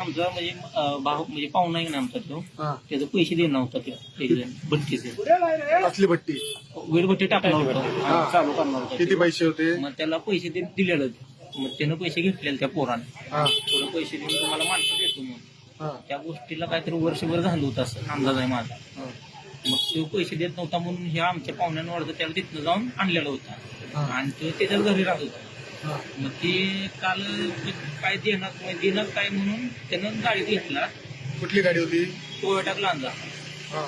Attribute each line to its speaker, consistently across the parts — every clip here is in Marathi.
Speaker 1: आमचा म्हणजे भाऊ म्हणजे पाहुणा आहे ना आमचा तो.
Speaker 2: हा.
Speaker 1: त्याचे पैसे देणार होता तो एक जण बत्तीस
Speaker 2: कसली भट्टी.
Speaker 1: वेळभट्टी टाकला होता.
Speaker 2: हा.
Speaker 1: चालू करणार होता
Speaker 2: किती
Speaker 1: तो.
Speaker 2: पैसे होते?
Speaker 1: मग त्याला पैसे दे दिलेले होते. मग त्यानं पैसे घेतलेले त्या पोराने.
Speaker 2: हा.
Speaker 1: थोडं पैसे देऊन तुम्हाला माणसं देतो म्हणून.
Speaker 2: हा.
Speaker 1: त्या गोष्टीला काहीतरी वर्षभर झालं होतं असं अंदाज आहे माझा.
Speaker 2: हा.
Speaker 1: मग तो पैसे देत नव्हता म्हणून ह्या आमच्या पाहुण्यानं वाढतं त्याला तिथनं जाऊन आणलेला होता.
Speaker 2: हा.
Speaker 1: आणि तो त्याच्याच घरी राहत होता.
Speaker 2: हा.
Speaker 1: मग ते काल काय देणार म्हणजे देणार काय म्हणून त्यानं गाडी घेतला.
Speaker 2: कुठली गाडी होती?
Speaker 1: टोयोटा लांजा
Speaker 2: हा.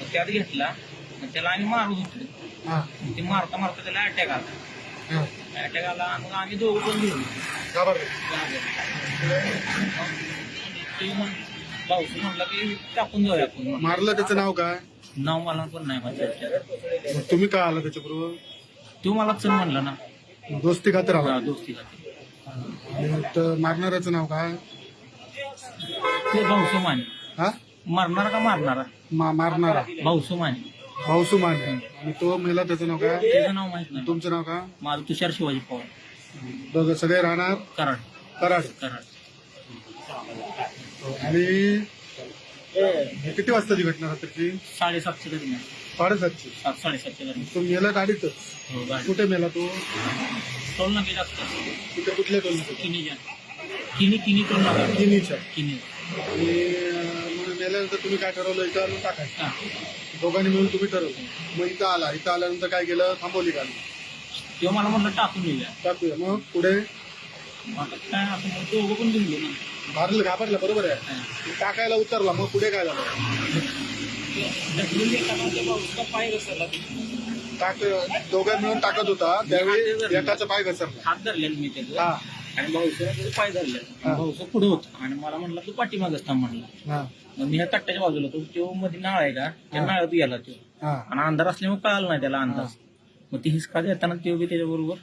Speaker 1: मग त्यात घेतला. मग त्याला आम्ही मारत होतो.
Speaker 2: हा.
Speaker 1: मग ते मारता मारता त्याला अटॅक आला.
Speaker 2: हा.
Speaker 1: अटॅक आला आणि मग आम्ही दोघं पण घेऊन
Speaker 2: घाबरले
Speaker 1: ते म्हण भाऊस म्हणला की टाकून जाऊया आपण.
Speaker 2: मारलं त्याचं नाव काय?
Speaker 1: नाव मला पण नाही माहिती.
Speaker 2: मग तुम्ही का आला त्याच्याबरोबर?
Speaker 1: तो मला चल म्हणला ना.
Speaker 2: दोस्ती खातर
Speaker 1: हा, दोस्ती.
Speaker 2: आणि तर मारणाऱ्याचं नाव काय?
Speaker 1: ते भाऊसो माने
Speaker 2: हा?
Speaker 1: मारणारा का मारणारा?
Speaker 2: मा- मारणारा.
Speaker 1: भाऊसो माने
Speaker 2: भाऊसू माने आणि तो मेला त्याचं नाव काय?
Speaker 1: त्याचं नाव माहीत नाही.
Speaker 2: तुमचं नाव काय?
Speaker 1: माझं तुषार शिवाजी पवार.
Speaker 2: दोघं सगळे राहणार?
Speaker 1: कराड.
Speaker 2: कराड.
Speaker 1: कराड.
Speaker 2: आणि किती वाजताची घटना रात्रीची?
Speaker 1: साडेसातशे दरम्यान.
Speaker 2: साडेसातची.
Speaker 1: सात साडेसातशे दरम्यान.
Speaker 2: तो मेला गाडीतच?
Speaker 1: हो गाडी.
Speaker 2: कुठे मेला तो?
Speaker 1: टोल नाके जास्त
Speaker 2: कुठे कुठल्या टोलनाका
Speaker 1: किनी जा किनी किनी टोल नाका
Speaker 2: किनीच्या.
Speaker 1: किनी.
Speaker 2: आणि अं, मग मेल्यानंतर तुम्ही काय ठरवलं? इथं आणून टाकायचं.
Speaker 1: हा.
Speaker 2: दोघांनी मिळून तुम्ही ठरवलं. मग इथं आला. इथं आल्यानंतर काय केलं? थांबवली गाडी.
Speaker 1: तेव्हा मला म्हणलं टाकून देऊया.
Speaker 2: टाकूया. मग पुढे?
Speaker 1: आता काय मग दोघं पण घेऊन गेलो
Speaker 2: मारलं घाबरलं बरोबर आहे. टाकायला उतरला मग पुढे काय झालं?
Speaker 1: पाय घसरला
Speaker 2: टाक दोघं मिळून टाकत होता त्यावेळी एकाचा पाय घसरला.
Speaker 1: हात धरलेला मी त्याचं.
Speaker 2: हा.
Speaker 1: आणि भाऊचं पाय धरलेला
Speaker 2: हा.
Speaker 1: भाऊचं पुढे होता. आणि मला म्हणला तू पाठीमागच थांब म्हणला.
Speaker 2: हा.
Speaker 1: मग मी ह्या कट्ट्याच्या बाजूला तो तो मध्ये नाळ आहे का? त्या. नाळात गेला तो.
Speaker 2: हा.
Speaker 1: आणि अंधार असल्यामुळे कळाला नाही त्याला अंदाज. मग ती हिसका देताना तो बी त्याच्याबरोबर